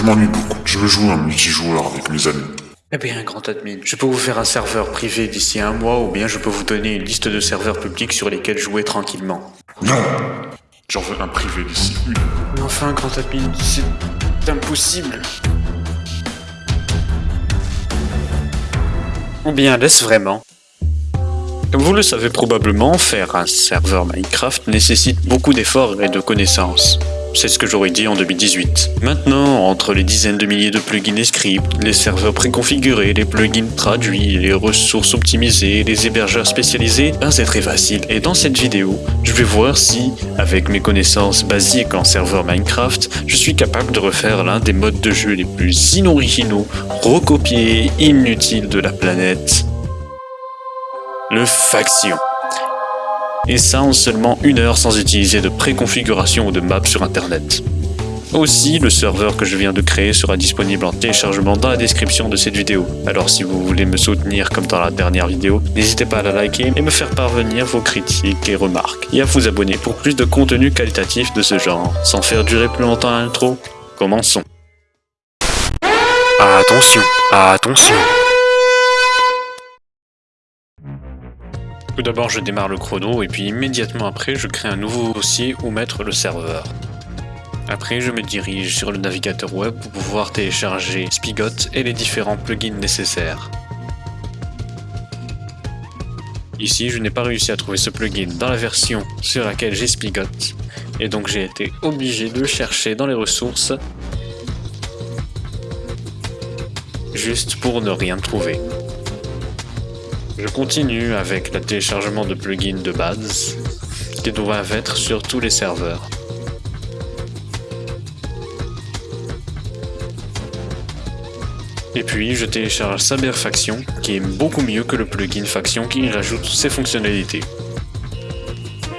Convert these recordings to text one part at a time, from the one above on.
Je m'ennuie beaucoup. Je veux jouer un multijoueur avec mes amis. Eh bien, grand admin, je peux vous faire un serveur privé d'ici un mois ou bien je peux vous donner une liste de serveurs publics sur lesquels jouer tranquillement. Non J'en veux un privé d'ici une. Mais enfin, grand admin, c'est impossible. Ou bien laisse vraiment? Comme vous le savez probablement, faire un serveur Minecraft nécessite beaucoup d'efforts et de connaissances. C'est ce que j'aurais dit en 2018. Maintenant, entre les dizaines de milliers de plugins et scripts, les serveurs préconfigurés, les plugins traduits, les ressources optimisées, les hébergeurs spécialisés, c'est très facile. Et dans cette vidéo, je vais voir si, avec mes connaissances basiques en serveur Minecraft, je suis capable de refaire l'un des modes de jeu les plus inoriginaux, recopiés inutiles de la planète. Le Faction. Et ça en seulement une heure sans utiliser de préconfiguration ou de map sur internet. Aussi, le serveur que je viens de créer sera disponible en téléchargement dans la description de cette vidéo. Alors si vous voulez me soutenir comme dans la dernière vidéo, n'hésitez pas à la liker et me faire parvenir vos critiques et remarques. Et à vous abonner pour plus de contenu qualitatif de ce genre. Sans faire durer plus longtemps l'intro, commençons. Attention, attention Tout d'abord, je démarre le chrono et puis immédiatement après, je crée un nouveau dossier où mettre le serveur. Après, je me dirige sur le navigateur web pour pouvoir télécharger Spigot et les différents plugins nécessaires. Ici, je n'ai pas réussi à trouver ce plugin dans la version sur laquelle j'ai Spigot, et donc j'ai été obligé de chercher dans les ressources juste pour ne rien trouver. Je continue avec le téléchargement de plugins de base qui doivent être sur tous les serveurs. Et puis je télécharge Saber Faction qui est beaucoup mieux que le plugin Faction qui rajoute ses fonctionnalités.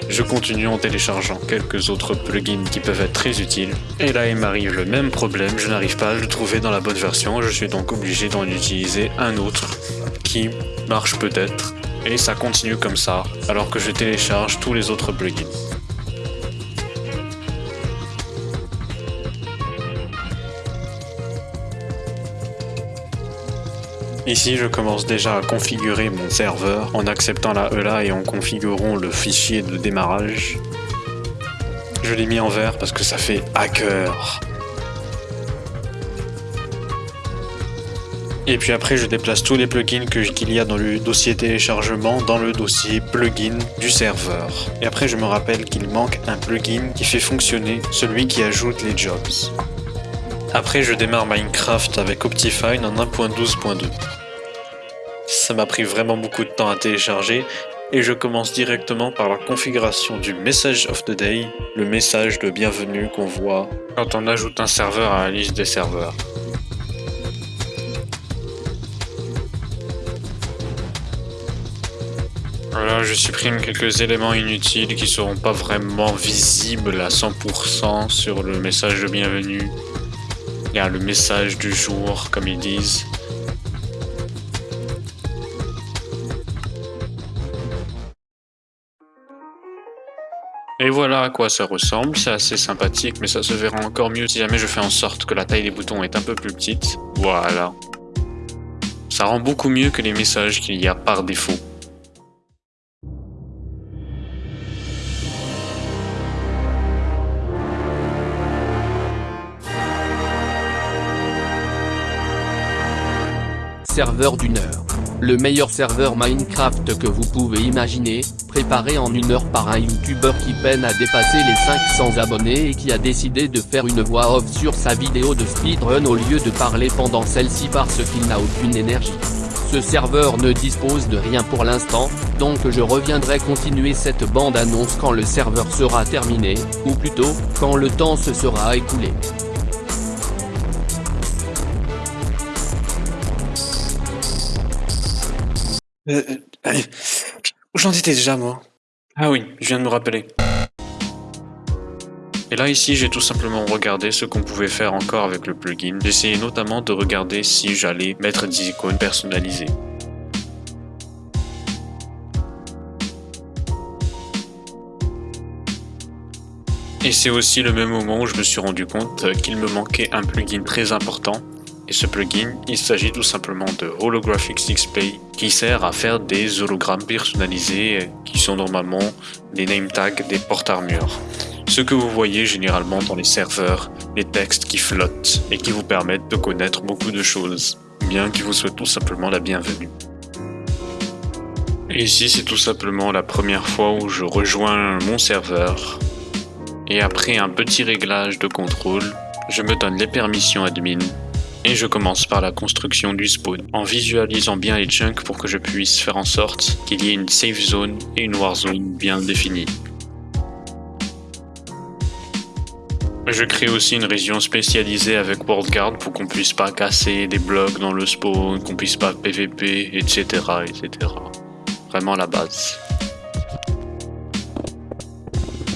Je continue en téléchargeant quelques autres plugins qui peuvent être très utiles. Et là il m'arrive le même problème, je n'arrive pas à le trouver dans la bonne version, je suis donc obligé d'en utiliser un autre marche peut-être, et ça continue comme ça, alors que je télécharge tous les autres plugins. Ici, je commence déjà à configurer mon serveur en acceptant la ELA et en configurant le fichier de démarrage. Je l'ai mis en vert parce que ça fait hacker. Et puis après, je déplace tous les plugins qu'il y a dans le dossier téléchargement dans le dossier plugin du serveur. Et après, je me rappelle qu'il manque un plugin qui fait fonctionner celui qui ajoute les jobs. Après, je démarre Minecraft avec Optifine en 1.12.2. Ça m'a pris vraiment beaucoup de temps à télécharger et je commence directement par la configuration du Message of the Day, le message de bienvenue qu'on voit quand on ajoute un serveur à la liste des serveurs. Voilà, je supprime quelques éléments inutiles qui seront pas vraiment visibles à 100% sur le message de bienvenue. Il y a le message du jour, comme ils disent. Et voilà à quoi ça ressemble, c'est assez sympathique, mais ça se verra encore mieux si jamais je fais en sorte que la taille des boutons est un peu plus petite. Voilà. Ça rend beaucoup mieux que les messages qu'il y a par défaut. Serveur d'une heure. Le meilleur serveur Minecraft que vous pouvez imaginer, préparé en une heure par un youtubeur qui peine à dépasser les 500 abonnés et qui a décidé de faire une voix off sur sa vidéo de speedrun au lieu de parler pendant celle-ci parce qu'il n'a aucune énergie. Ce serveur ne dispose de rien pour l'instant, donc je reviendrai continuer cette bande-annonce quand le serveur sera terminé, ou plutôt, quand le temps se sera écoulé. Euh, euh, où j'en étais déjà, moi? Ah oui, je viens de me rappeler. Et là, ici, j'ai tout simplement regardé ce qu'on pouvait faire encore avec le plugin. J'essayais notamment de regarder si j'allais mettre des icônes personnalisées. Et c'est aussi le même moment où je me suis rendu compte qu'il me manquait un plugin très important. Et ce plugin, il s'agit tout simplement de Holographic Display qui sert à faire des hologrammes personnalisés qui sont normalement des name tags des porte-armures. Ce que vous voyez généralement dans les serveurs, les textes qui flottent et qui vous permettent de connaître beaucoup de choses, bien qu'ils vous souhaitent tout simplement la bienvenue. Ici, c'est tout simplement la première fois où je rejoins mon serveur. Et après un petit réglage de contrôle, je me donne les permissions admin et je commence par la construction du spawn, en visualisant bien les chunks pour que je puisse faire en sorte qu'il y ait une safe zone et une war zone bien définies. Je crée aussi une région spécialisée avec WorldGuard pour qu'on puisse pas casser des blocs dans le spawn, qu'on puisse pas PVP, etc. etc vraiment la base.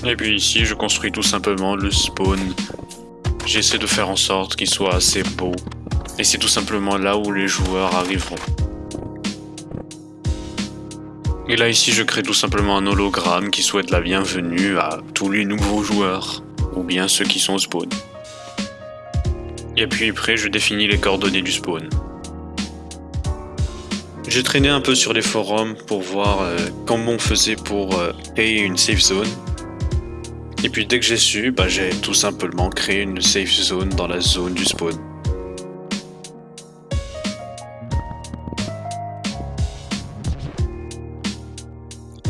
Et puis ici, je construis tout simplement le spawn. J'essaie de faire en sorte qu'il soit assez beau. Et c'est tout simplement là où les joueurs arriveront. Et là ici, je crée tout simplement un hologramme qui souhaite la bienvenue à tous les nouveaux joueurs, ou bien ceux qui sont au spawn. Et puis après, je définis les coordonnées du spawn. J'ai traîné un peu sur les forums pour voir euh, comment on faisait pour euh, créer une safe zone. Et puis dès que j'ai su, bah, j'ai tout simplement créé une safe zone dans la zone du spawn.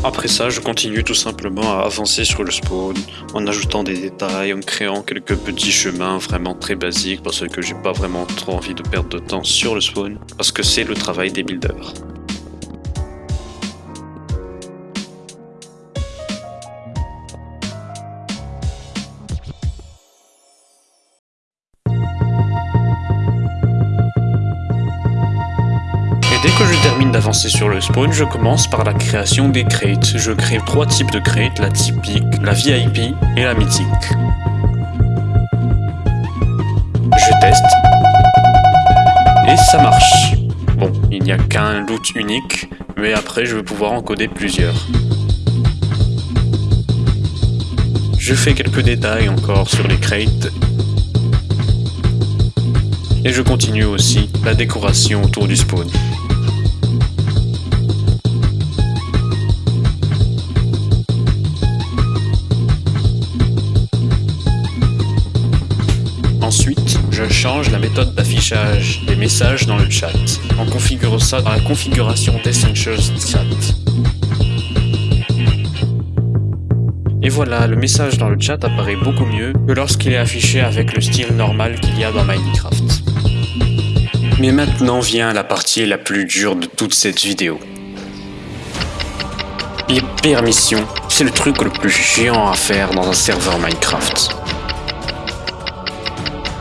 Après ça, je continue tout simplement à avancer sur le spawn, en ajoutant des détails, en créant quelques petits chemins vraiment très basiques, parce que j'ai pas vraiment trop envie de perdre de temps sur le spawn, parce que c'est le travail des builders. Sur le spawn, je commence par la création des crates. Je crée trois types de crates, la typique, la VIP et la mythique. Je teste. Et ça marche. Bon, il n'y a qu'un loot unique, mais après je vais pouvoir encoder plusieurs. Je fais quelques détails encore sur les crates. Et je continue aussi la décoration autour du spawn. Change la méthode d'affichage des messages dans le chat, en configurant ça dans la configuration d'Essentials Chat. Et voilà, le message dans le chat apparaît beaucoup mieux que lorsqu'il est affiché avec le style normal qu'il y a dans Minecraft. Mais maintenant vient la partie la plus dure de toute cette vidéo. Les permissions, c'est le truc le plus géant à faire dans un serveur Minecraft.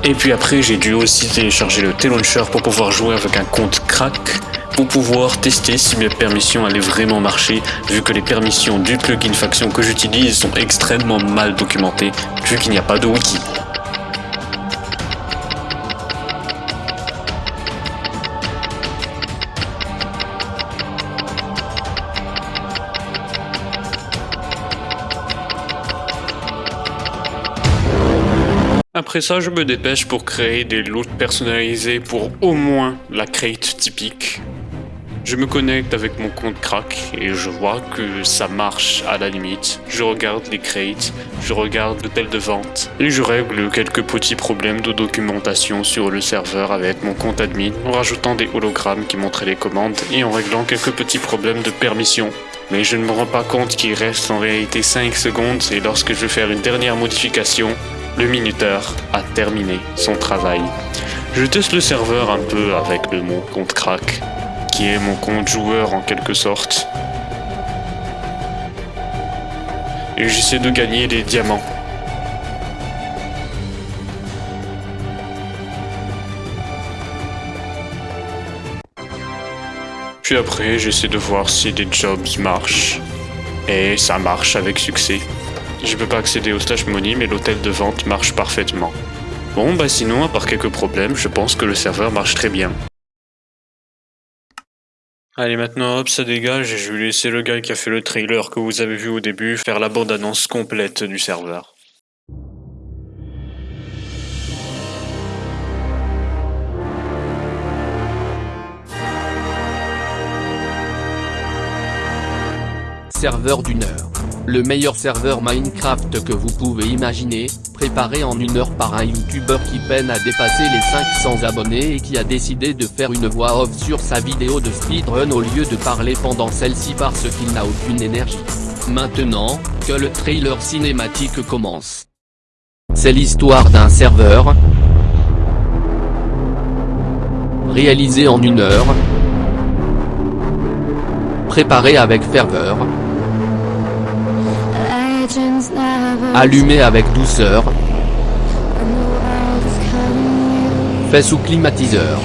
Et puis après, j'ai dû aussi télécharger le T-Launcher pour pouvoir jouer avec un compte crack, pour pouvoir tester si mes permissions allaient vraiment marcher, vu que les permissions du plugin faction que j'utilise sont extrêmement mal documentées, vu qu'il n'y a pas de wiki. Après ça, je me dépêche pour créer des loots personnalisés pour au moins la crate typique. Je me connecte avec mon compte crack et je vois que ça marche à la limite. Je regarde les crates, je regarde l'hôtel de vente et je règle quelques petits problèmes de documentation sur le serveur avec mon compte admin en rajoutant des hologrammes qui montraient les commandes et en réglant quelques petits problèmes de permission. Mais je ne me rends pas compte qu'il reste en réalité 5 secondes et lorsque je vais faire une dernière modification, le minuteur a terminé son travail. Je teste le serveur un peu avec le, mon compte crack, qui est mon compte joueur en quelque sorte. Et j'essaie de gagner des diamants. Puis après, j'essaie de voir si des jobs marchent. Et ça marche avec succès. Je peux pas accéder au stage money, mais l'hôtel de vente marche parfaitement. Bon, bah sinon, à part quelques problèmes, je pense que le serveur marche très bien. Allez maintenant hop ça dégage et je vais laisser le gars qui a fait le trailer que vous avez vu au début faire la bande annonce complète du serveur. Serveur d'une heure. Le meilleur serveur Minecraft que vous pouvez imaginer, préparé en une heure par un youtubeur qui peine à dépasser les 500 abonnés et qui a décidé de faire une voix off sur sa vidéo de speedrun au lieu de parler pendant celle-ci parce qu'il n'a aucune énergie. Maintenant, que le trailer cinématique commence. C'est l'histoire d'un serveur, réalisé en une heure, préparé avec ferveur, allumé avec douceur, fait sous climatiseur.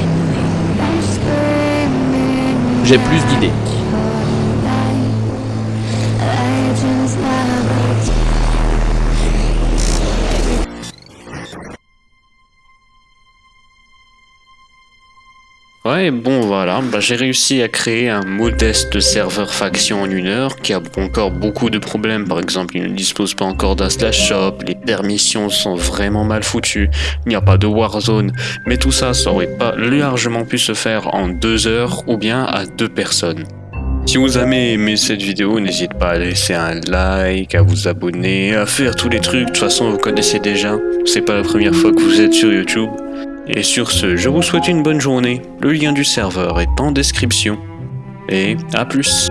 J'ai plus d'idées. Ouais, bon voilà, bah, j'ai réussi à créer un modeste serveur faction en une heure qui a encore beaucoup de problèmes. Par exemple, il ne dispose pas encore d'un slash shop, les permissions sont vraiment mal foutues, il n'y a pas de warzone. Mais tout ça, ça aurait pas largement pu se faire en deux heures ou bien à deux personnes. Si vous avez aimé cette vidéo, n'hésitez pas à laisser un like, à vous abonner, à faire tous les trucs. De toute façon, vous connaissez déjà. C'est pas la première fois que vous êtes sur YouTube. Et sur ce, je vous souhaite une bonne journée. Le lien du serveur est en description. Et à plus.